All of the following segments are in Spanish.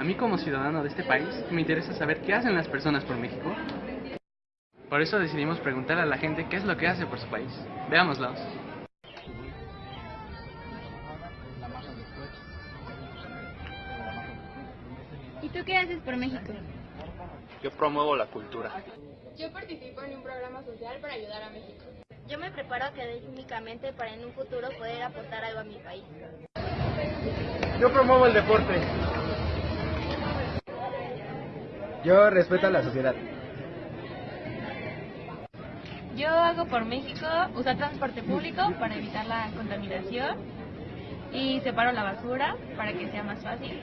A mí como ciudadano de este país me interesa saber qué hacen las personas por México. Por eso decidimos preguntar a la gente qué es lo que hace por su país. Veámoslos. ¿Y tú qué haces por México? Yo promuevo la cultura. Yo participo en un programa social para ayudar a México. Yo me preparo académicamente para en un futuro poder aportar algo a mi país. Yo promuevo el deporte. Yo respeto a la sociedad. Yo hago por México usar transporte público para evitar la contaminación y separo la basura para que sea más fácil.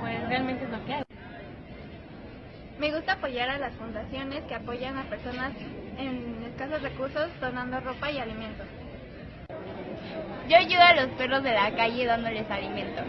Pues realmente es lo que hago. Me gusta apoyar a las fundaciones que apoyan a personas en escasos recursos donando ropa y alimentos. Yo ayudo a los perros de la calle dándoles alimento.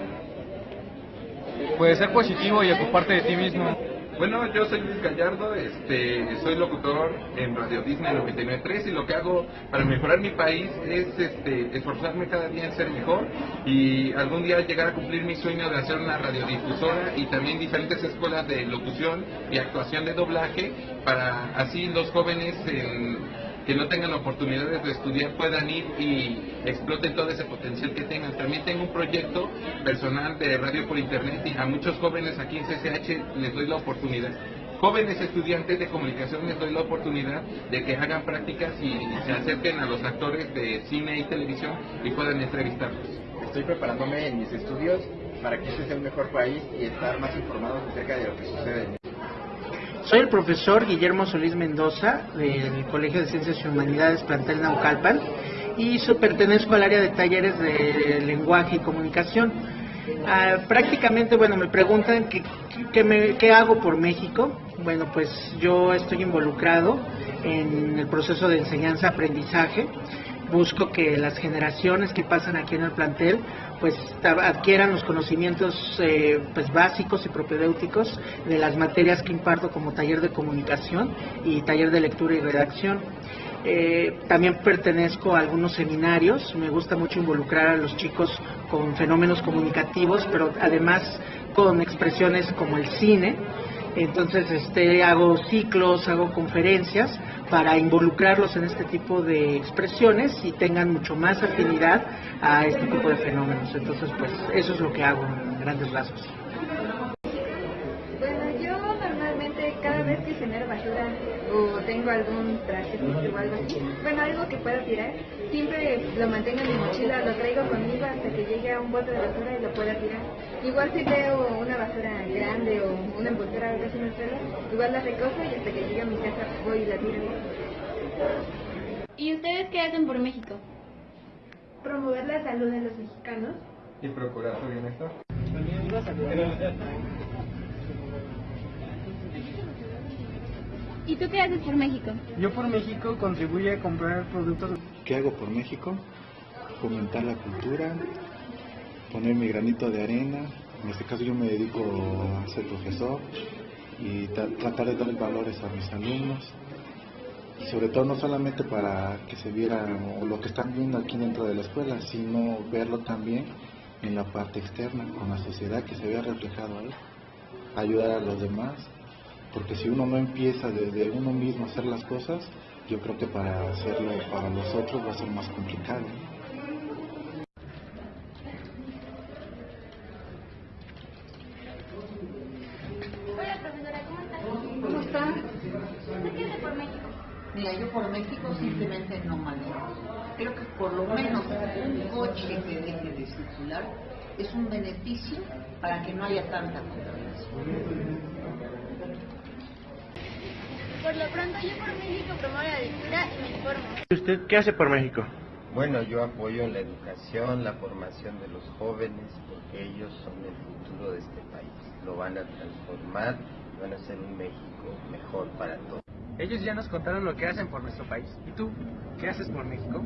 Puedes ser positivo y ocuparte de ti mismo. Bueno, yo soy Luis Gallardo, este, soy locutor en Radio Disney 99.3 y lo que hago para mejorar mi país es este, esforzarme cada día en ser mejor y algún día llegar a cumplir mi sueño de hacer una radiodifusora y también diferentes escuelas de locución y actuación de doblaje para así los jóvenes en que no tengan oportunidades de estudiar puedan ir y exploten todo ese potencial que tengan. También tengo un proyecto personal de radio por internet y a muchos jóvenes aquí en CCH les doy la oportunidad. Jóvenes estudiantes de comunicación les doy la oportunidad de que hagan prácticas y se acerquen a los actores de cine y televisión y puedan entrevistarlos. Estoy preparándome en mis estudios para que este sea un mejor país y estar más informados acerca de lo que sucede soy el profesor Guillermo Solís Mendoza del Colegio de Ciencias y Humanidades Plantel Naucalpan y pertenezco al área de talleres de lenguaje y comunicación. Ah, prácticamente, bueno, me preguntan qué, qué hago por México. Bueno, pues yo estoy involucrado en el proceso de enseñanza-aprendizaje busco que las generaciones que pasan aquí en el plantel pues adquieran los conocimientos eh, pues básicos y propedéuticos de las materias que imparto como taller de comunicación y taller de lectura y redacción. Eh, también pertenezco a algunos seminarios, me gusta mucho involucrar a los chicos con fenómenos comunicativos, pero además con expresiones como el cine. Entonces este, hago ciclos, hago conferencias para involucrarlos en este tipo de expresiones y tengan mucho más afinidad a este tipo de fenómenos. Entonces, pues eso es lo que hago en grandes rasgos. Bueno, yo normalmente cada vez que genero basura o tengo algún traje o algo así, bueno, algo que pueda tirar, siempre lo mantengo en mi mochila, lo traigo conmigo hasta que llegue a un bote de basura y lo pueda tirar. Igual si veo una basura igual la recojo y hasta que llegue a mi casa voy y la tiro. ¿Y ustedes qué hacen por México? Promover la salud de los mexicanos. Y procurar su bienestar. ¿Y tú qué haces por México? Yo por México contribuye a comprar productos. ¿Qué hago por México? Fomentar la cultura, poner mi granito de arena. En este caso yo me dedico a ser profesor y tratar de dar valores a mis alumnos. Y sobre todo no solamente para que se viera lo que están viendo aquí dentro de la escuela, sino verlo también en la parte externa, con la sociedad que se vea reflejado ahí. Ayudar a los demás, porque si uno no empieza desde uno mismo a hacer las cosas, yo creo que para hacerlo para los otros va a ser más complicado. Hola profesora, ¿cómo estás? ¿Cómo está? ¿Usted qué hace por México? Mira, yo por México simplemente no manejo. Creo que por lo menos un coche que deje de circular es un beneficio para que no haya tanta contaminación. Por lo pronto yo por México promuevo la lectura y me informo. ¿Usted qué hace por México? Bueno, yo apoyo la educación, la formación de los jóvenes, porque ellos son el futuro de este país. Lo van a transformar, van a hacer un México mejor para todos. Ellos ya nos contaron lo que hacen por nuestro país. ¿Y tú? ¿Qué haces por México?